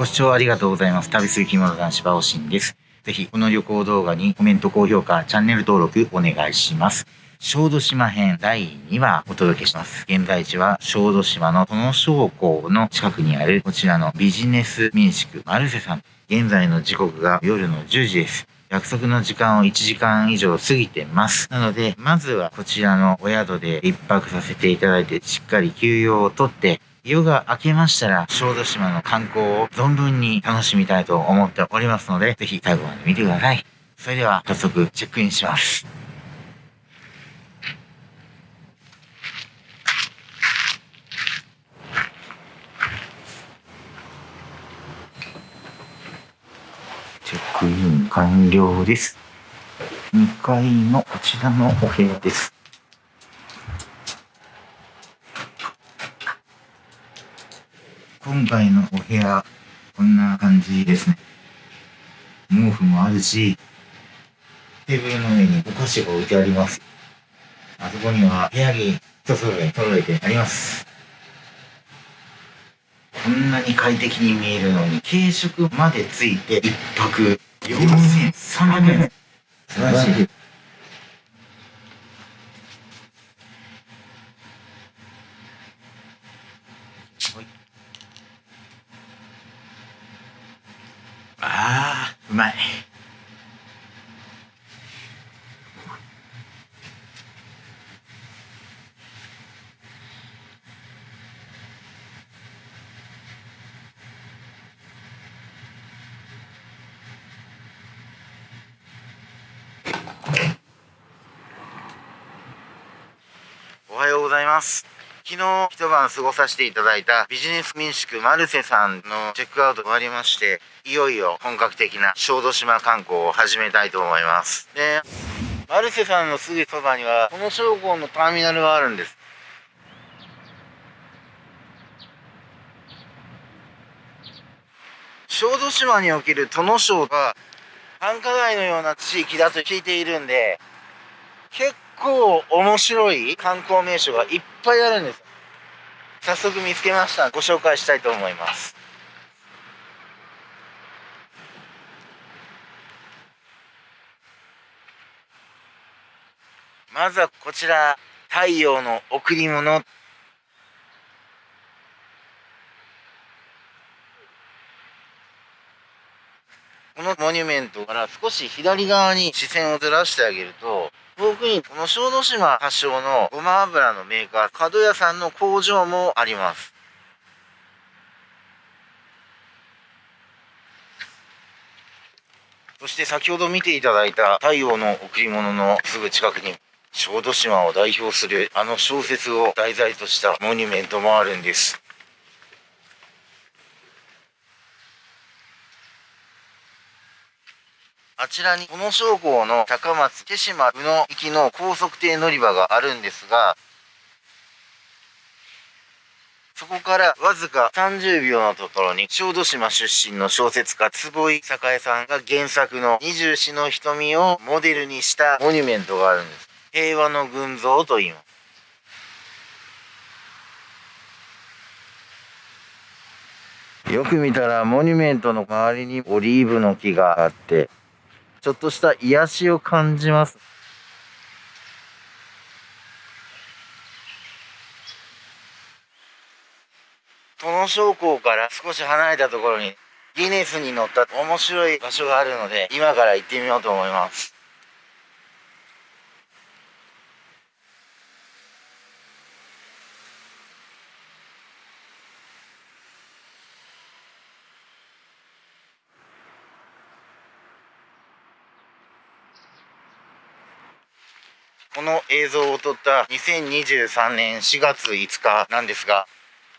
ご視聴ありがとうございます。旅する着物男子バオシンです。ぜひ、この旅行動画にコメント、高評価、チャンネル登録お願いします。小豆島編第2話お届けします。現在地は小豆島の殿小港の近くにあるこちらのビジネス民宿マルセさん。現在の時刻が夜の10時です。約束の時間を1時間以上過ぎてます。なので、まずはこちらのお宿で一泊させていただいて、しっかり休養をとって、夜が明けましたら、小豆島の観光を存分に楽しみたいと思っておりますので、ぜひ最後まで見てください。それでは、早速チェックインします。チェックイン完了です。2階のこちらのお部屋です。今回のお部屋、こんな感じですね。毛布もあるし、テーブルの上にお菓子が置いてあります。あそこには部屋着一揃え揃えてあります。こんなに快適に見えるのに、軽食までついて一泊4300円。素晴らしい。ああ、うまい。おはようございます。昨日一晩過ごさせていただいたビジネス民宿マルセさんのチェックアウト終わりまして、いよいよ本格的な小豆島観光を始めたいと思います。で、マルセさんのすぐそばには、この商工のターミナルがあるんです。小豆島における殿省が繁華街のような地域だと聞いているんで、結構面白い観光名所がいっぱいあるんです。早速見つけました。ご紹介したいと思います。まずはこちら、太陽の贈り物。このモニュメントから少し左側に視線をずらしてあげると、遠くにこの小豆島発祥のごま油のメーカー、角屋さんの工場もあります。そして先ほど見ていただいた太陽の贈り物のすぐ近くに小豆島を代表するあの小説を題材としたモニュメントもあるんです。あちらに、この商港の高松、手島、宇野行きの高速艇乗り場があるんですが、そこからわずか30秒のところに、小豆島出身の小説家、坪井栄さんが原作の二十四の瞳をモデルにしたモニュメントがあるんです。平和の群像と言います。よく見たらモニュメントの周りにオリーブの木があって、ちょっとした癒しを感じます。この商工から少し離れたところにギネスに乗った面白い場所があるので今から行ってみようと思います。この映像を撮った2023年4月5日なんですが、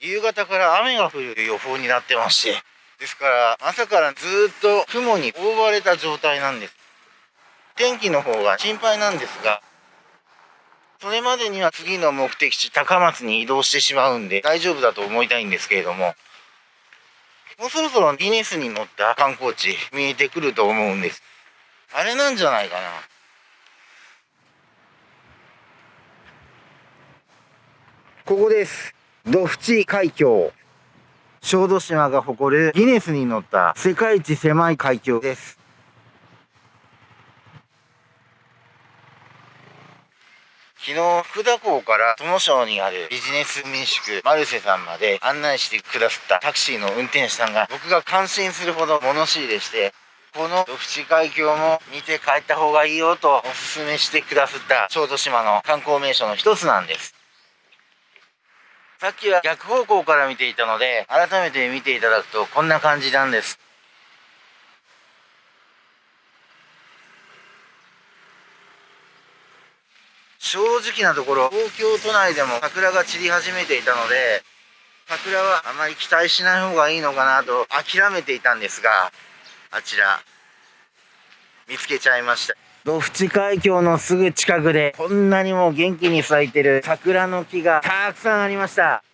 夕方から雨が降る予報になってまして、ですから朝からずっと雲に覆われた状態なんです。天気の方が心配なんですが、それまでには次の目的地高松に移動してしまうんで大丈夫だと思いたいんですけれども、もうそろそろギネスに乗った観光地見えてくると思うんです。あれなんじゃないかな。ここです。土淵海峡。小豆島が誇るギネスに乗った世界一狭い海峡です。昨日、福田港から友省にあるビジネス民宿マルセさんまで案内してくださったタクシーの運転手さんが僕が感心するほど物知りでして、このドフチ海峡も見て帰った方がいいよとお勧めしてくださった小豆島の観光名所の一つなんです。さっきは逆方向から見ていたので、改めて見ていただくとこんな感じなんです。正直なところ、東京都内でも桜が散り始めていたので、桜はあまり期待しない方がいいのかなと諦めていたんですが、あちら、見つけちゃいました。ドフチ海峡のすぐ近くで、こんなにも元気に咲いてる桜の木がたくさんありました。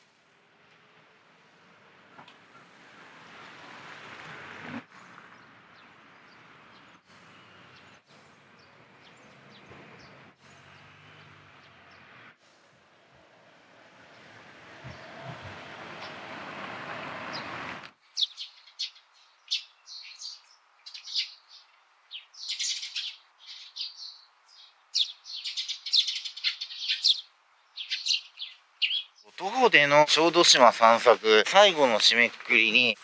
徒歩での小豆島散策、最後の締めくくりに、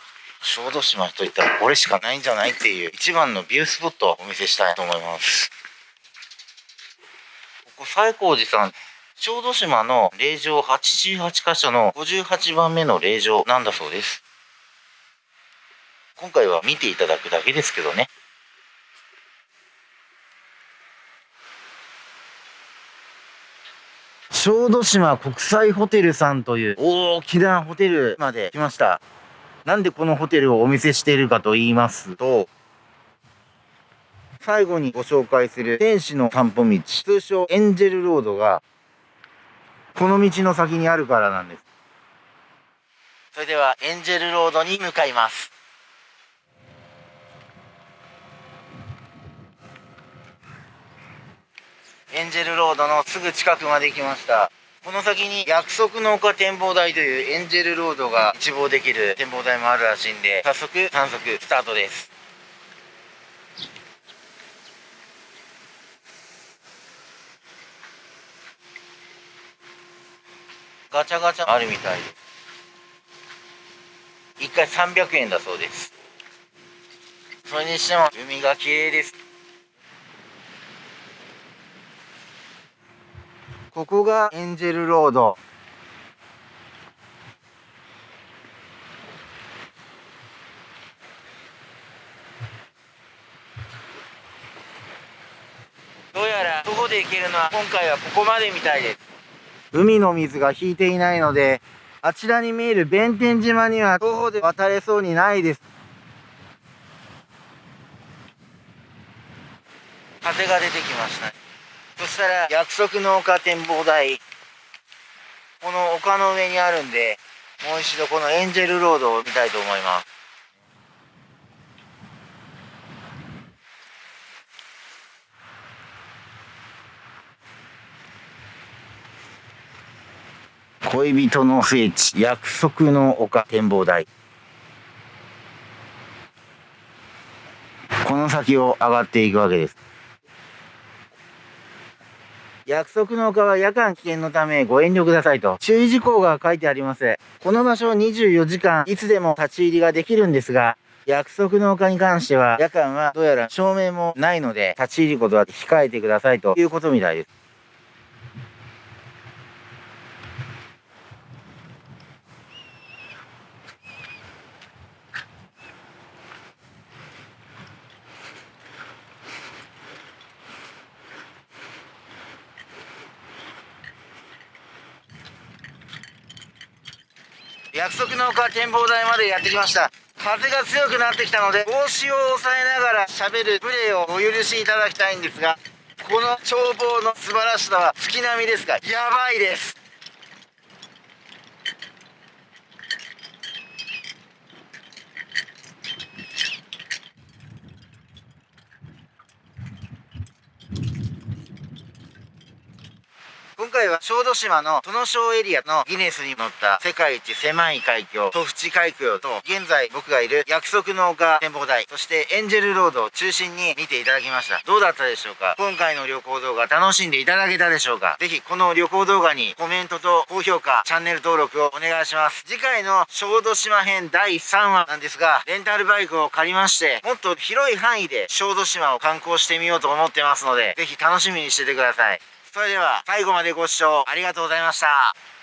小豆島といったらこれしかないんじゃないっていう一番のビュースポットをお見せしたいと思います。ここ西光寺さん、小豆島の霊場88箇所の58番目の霊場なんだそうです。今回は見ていただくだけですけどね。小豆島国際ホテルさんという大きなホテルまで来ました。なんでこのホテルをお見せしているかと言いますと、最後にご紹介する天使の散歩道、通称エンジェルロードが、この道の先にあるからなんです。それではエンジェルロードに向かいます。エンジェルロードのすぐ近くまで来ました。この先に約束の丘展望台というエンジェルロードが一望できる展望台もあるらしいんで、早速探索スタートです。ガチャガチャあるみたいです。1回300円だそうです。それにしても海が綺麗です。ここがエンジェルロード。どうやら徒歩で行けるのは今回はここまでみたいです。海の水が引いていないので、あちらに見える弁天島には徒歩で渡れそうにないです。風が出てきましたね。そしたら約束の丘展望台。この丘の上にあるんでもう一度このエンジェルロードを見たいと思います。恋人の聖地約束の丘展望台。この先を上がっていくわけです。約束の丘は夜間危険のためご遠慮くださいと注意事項が書いてあります。この場所24時間いつでも立ち入りができるんですが、約束の丘に関しては夜間はどうやら照明もないので立ち入ることは控えてくださいということみたいです。約束の丘展望台までやってきました。風が強くなってきたので帽子を押さえながら喋るプレーをお許しいただきたいんですがこの眺望の素晴らしさは月並みですがやばいです。回は小豆島の殿小エリアのギネスに載った世界一狭い海峡、トフチ海峡と、現在僕がいる約束の丘展望台、そしてエンジェルロードを中心に見ていただきました。どうだったでしょうか？今回の旅行動画楽しんでいただけたでしょうか？ぜひこの旅行動画にコメントと高評価、チャンネル登録をお願いします。次回の小豆島編第3話なんですが、レンタルバイクを借りまして、もっと広い範囲で小豆島を観光してみようと思ってますので、ぜひ楽しみにしててください。それでは最後までご視聴ありがとうございました。